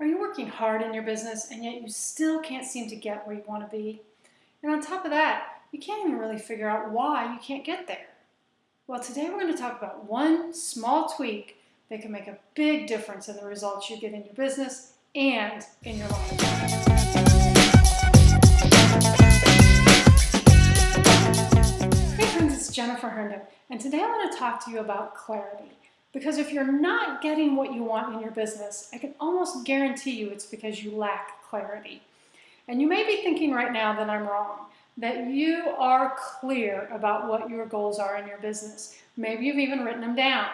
Are you working hard in your business and yet you still can't seem to get where you want to be? And on top of that, you can't even really figure out why you can't get there. Well, today we're going to talk about one small tweak that can make a big difference in the results you get in your business and in your life. Hey friends, it's Jennifer Herndon, and today I want to talk to you about clarity. Because if you're not getting what you want in your business, I can almost guarantee you it's because you lack clarity. And you may be thinking right now that I'm wrong, that you are clear about what your goals are in your business. Maybe you've even written them down.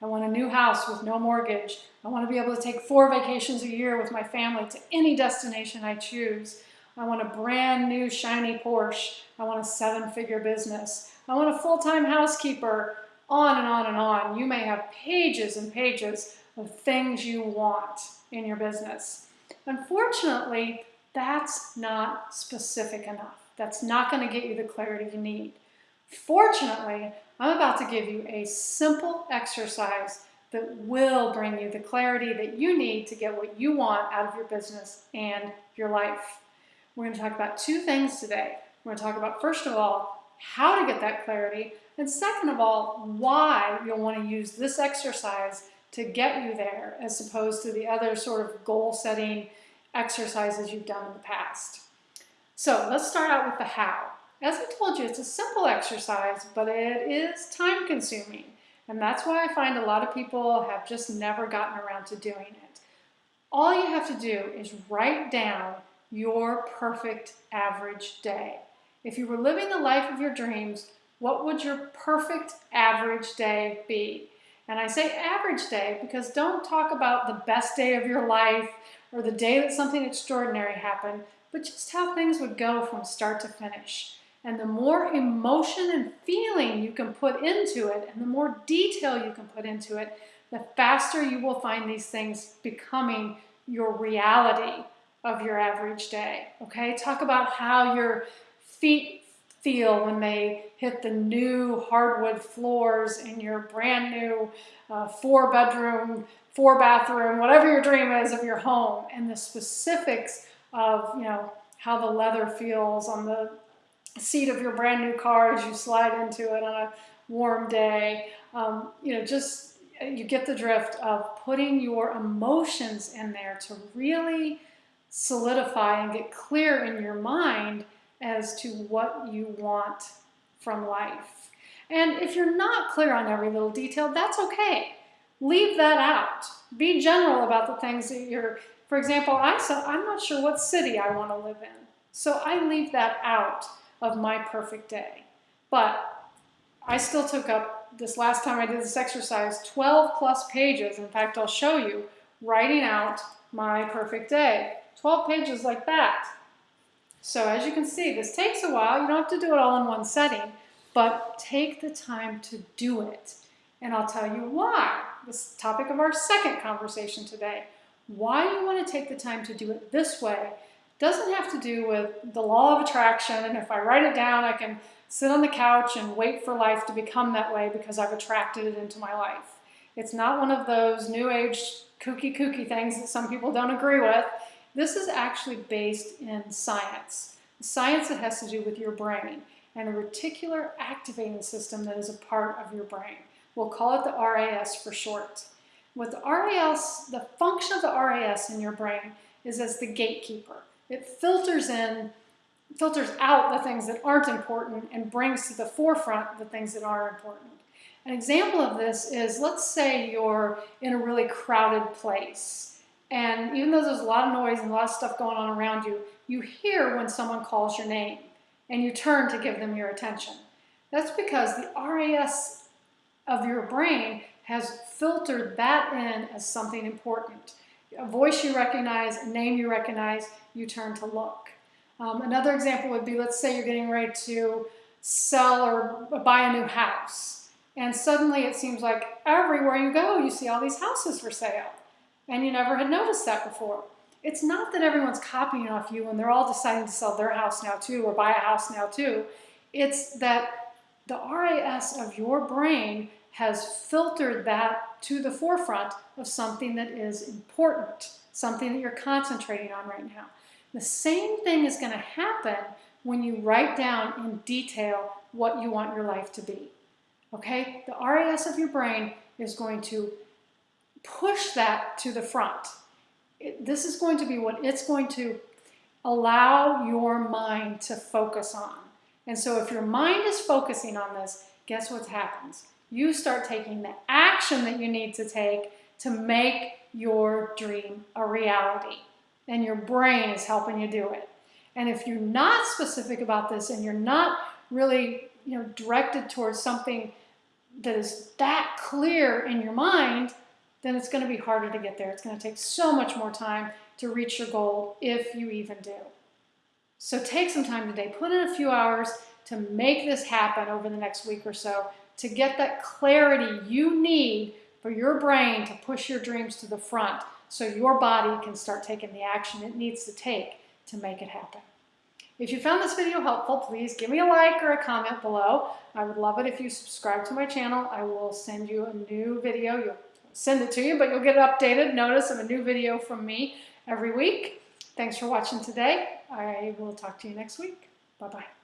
I want a new house with no mortgage. I want to be able to take four vacations a year with my family to any destination I choose. I want a brand new shiny Porsche. I want a seven figure business. I want a full-time housekeeper on and on and on. You may have pages and pages of things you want in your business. Unfortunately, that's not specific enough. That's not going to get you the clarity you need. Fortunately, I'm about to give you a simple exercise that will bring you the clarity that you need to get what you want out of your business and your life. We're going to talk about two things today. We're going to talk about, first of all, how to get that clarity, and second of all, why you'll want to use this exercise to get you there as opposed to the other sort of goal setting exercises you've done in the past. So let's start out with the how. As I told you, it's a simple exercise, but it is time consuming. And that's why I find a lot of people have just never gotten around to doing it. All you have to do is write down your perfect average day. If you were living the life of your dreams, what would your perfect average day be? And I say average day because don't talk about the best day of your life or the day that something extraordinary happened, but just how things would go from start to finish. And the more emotion and feeling you can put into it, and the more detail you can put into it, the faster you will find these things becoming your reality of your average day. Okay, talk about how your feet feel when they hit the new hardwood floors in your brand new uh, four bedroom, four bathroom, whatever your dream is of your home and the specifics of, you know, how the leather feels on the seat of your brand new car as you slide into it on a warm day. Um, you know, just you get the drift of putting your emotions in there to really solidify and get clear in your mind as to what you want from life. And if you're not clear on every little detail, that's okay. Leave that out. Be general about the things that you're, for example, I said, I'm not sure what city I want to live in. So I leave that out of my perfect day. But I still took up, this last time I did this exercise, 12 plus pages. In fact, I'll show you, writing out my perfect day. 12 pages like that. So as you can see, this takes a while. You don't have to do it all in one setting, but take the time to do it. And I'll tell you why. This topic of our second conversation today. Why you want to take the time to do it this way doesn't have to do with the law of attraction and if I write it down I can sit on the couch and wait for life to become that way because I've attracted it into my life. It's not one of those new age kooky kooky things that some people don't agree with. This is actually based in science. Science that has to do with your brain and a reticular activating system that is a part of your brain. We'll call it the RAS for short. With the RAS, the function of the RAS in your brain is as the gatekeeper. It filters in, filters out the things that aren't important and brings to the forefront the things that are important. An example of this is, let's say you're in a really crowded place and even though there's a lot of noise and a lot of stuff going on around you, you hear when someone calls your name and you turn to give them your attention. That's because the RAS of your brain has filtered that in as something important. A voice you recognize, a name you recognize, you turn to look. Um, another example would be, let's say you're getting ready to sell or buy a new house. And suddenly it seems like everywhere you go, you see all these houses for sale and you never had noticed that before. It's not that everyone's copying off you and they're all deciding to sell their house now too or buy a house now too. It's that the RAS of your brain has filtered that to the forefront of something that is important. something that you're concentrating on right now. The same thing is going to happen when you write down in detail what you want your life to be. Okay? The RAS of your brain is going to push that to the front. It, this is going to be what it's going to allow your mind to focus on. And so if your mind is focusing on this, guess what happens? You start taking the action that you need to take to make your dream a reality. And your brain is helping you do it. And if you're not specific about this and you're not really you know, directed towards something that is that clear in your mind, then it's going to be harder to get there. It's going to take so much more time to reach your goal if you even do. So take some time today, put in a few hours to make this happen over the next week or so to get that clarity you need for your brain to push your dreams to the front so your body can start taking the action it needs to take to make it happen. If you found this video helpful, please give me a like or a comment below. I would love it if you subscribe to my channel. I will send you a new video. You'll send it to you, but you'll get an updated notice of a new video from me every week. Thanks for watching today. I will talk to you next week. Bye-bye.